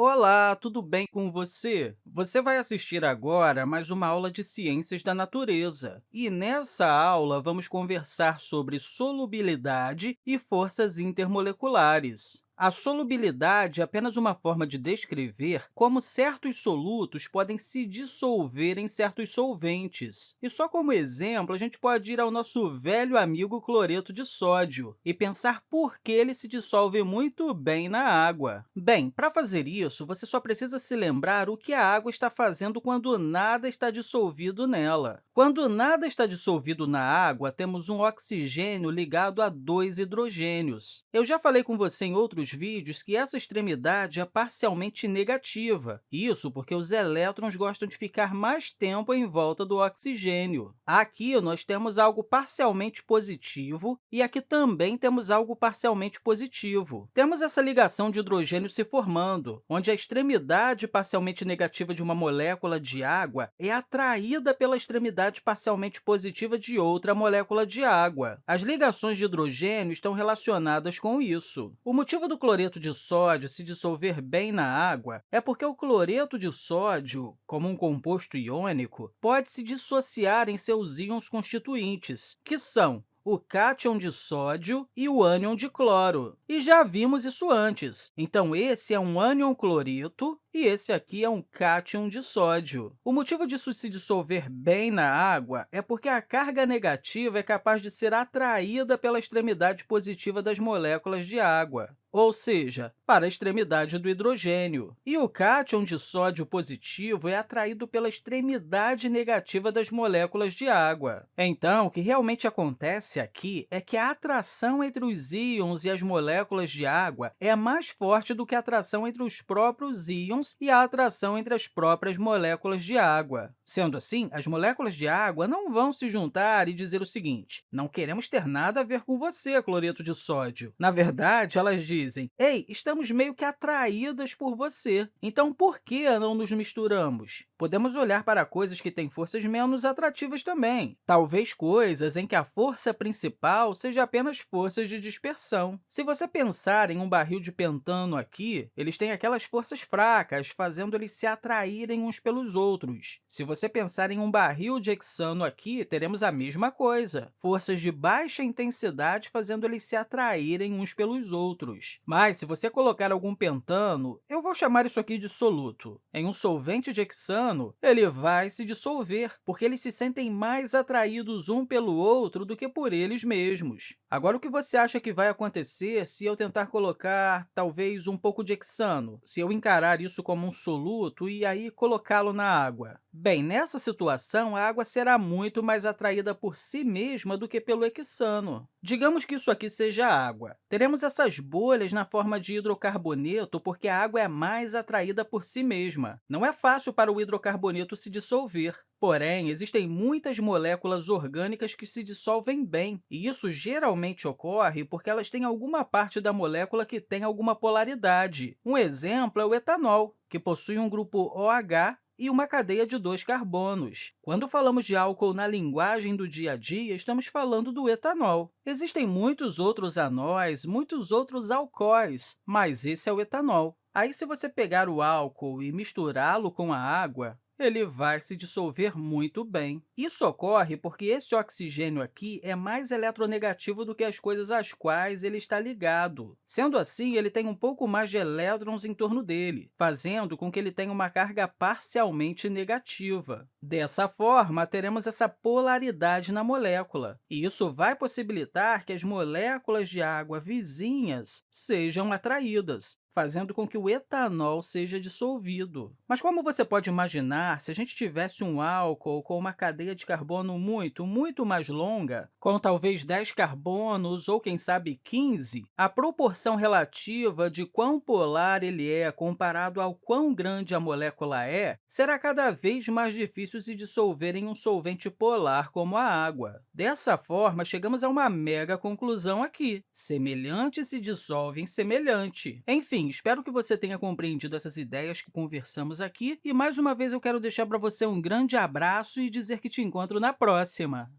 Olá, tudo bem com você? Você vai assistir agora mais uma aula de Ciências da Natureza. E nessa aula, vamos conversar sobre solubilidade e forças intermoleculares. A solubilidade é apenas uma forma de descrever como certos solutos podem se dissolver em certos solventes. E só como exemplo, a gente pode ir ao nosso velho amigo cloreto de sódio e pensar por que ele se dissolve muito bem na água. Bem, para fazer isso, você só precisa se lembrar o que a água está fazendo quando nada está dissolvido nela. Quando nada está dissolvido na água, temos um oxigênio ligado a dois hidrogênios. Eu já falei com você em outros vídeos que essa extremidade é parcialmente negativa, isso porque os elétrons gostam de ficar mais tempo em volta do oxigênio. Aqui, nós temos algo parcialmente positivo e aqui também temos algo parcialmente positivo. Temos essa ligação de hidrogênio se formando, onde a extremidade parcialmente negativa de uma molécula de água é atraída pela extremidade parcialmente positiva de outra molécula de água. As ligações de hidrogênio estão relacionadas com isso. O motivo do cloreto de sódio se dissolver bem na água é porque o cloreto de sódio, como um composto iônico, pode se dissociar em seus íons constituintes, que são o cátion de sódio e o ânion de cloro. E já vimos isso antes. Então, esse é um ânion cloreto e esse aqui é um cátion de sódio. O motivo disso se dissolver bem na água é porque a carga negativa é capaz de ser atraída pela extremidade positiva das moléculas de água ou seja, para a extremidade do hidrogênio. E o cátion de sódio positivo é atraído pela extremidade negativa das moléculas de água. Então, o que realmente acontece aqui é que a atração entre os íons e as moléculas de água é mais forte do que a atração entre os próprios íons e a atração entre as próprias moléculas de água. Sendo assim, as moléculas de água não vão se juntar e dizer o seguinte, não queremos ter nada a ver com você, cloreto de sódio. Na verdade, elas dizem ei, estamos meio que atraídas por você, então por que não nos misturamos? Podemos olhar para coisas que têm forças menos atrativas também, talvez coisas em que a força principal seja apenas forças de dispersão. Se você pensar em um barril de pentano aqui, eles têm aquelas forças fracas, fazendo eles se atraírem uns pelos outros. Se você pensar em um barril de hexano aqui, teremos a mesma coisa, forças de baixa intensidade fazendo eles se atraírem uns pelos outros. Mas, se você colocar algum pentano, eu vou chamar isso aqui de soluto, em um solvente de hexano, ele vai se dissolver, porque eles se sentem mais atraídos um pelo outro do que por eles mesmos. Agora, o que você acha que vai acontecer se eu tentar colocar, talvez, um pouco de hexano, se eu encarar isso como um soluto e aí colocá-lo na água? Bem, nessa situação, a água será muito mais atraída por si mesma do que pelo hexano. Digamos que isso aqui seja água. Teremos essas bolhas na forma de hidrocarboneto porque a água é mais atraída por si mesma. Não é fácil para o hidrocarboneto se dissolver. Porém, existem muitas moléculas orgânicas que se dissolvem bem, e isso geralmente ocorre porque elas têm alguma parte da molécula que tem alguma polaridade. Um exemplo é o etanol, que possui um grupo OH e uma cadeia de dois carbonos. Quando falamos de álcool na linguagem do dia a dia, estamos falando do etanol. Existem muitos outros anóis, muitos outros alcoóis, mas esse é o etanol. Aí, se você pegar o álcool e misturá-lo com a água, ele vai se dissolver muito bem. Isso ocorre porque esse oxigênio aqui é mais eletronegativo do que as coisas às quais ele está ligado. Sendo assim, ele tem um pouco mais de elétrons em torno dele, fazendo com que ele tenha uma carga parcialmente negativa. Dessa forma, teremos essa polaridade na molécula, e isso vai possibilitar que as moléculas de água vizinhas sejam atraídas, fazendo com que o etanol seja dissolvido. Mas como você pode imaginar, se a gente tivesse um álcool com uma cadeia de carbono muito, muito mais longa, com talvez 10 carbonos ou, quem sabe, 15, a proporção relativa de quão polar ele é comparado ao quão grande a molécula é, será cada vez mais difícil se dissolver em um solvente polar como a água. Dessa forma, chegamos a uma mega conclusão aqui. Semelhante se dissolve em semelhante. Enfim, espero que você tenha compreendido essas ideias que conversamos aqui e, mais uma vez, eu quero deixar para você um grande abraço e dizer que te encontro na próxima!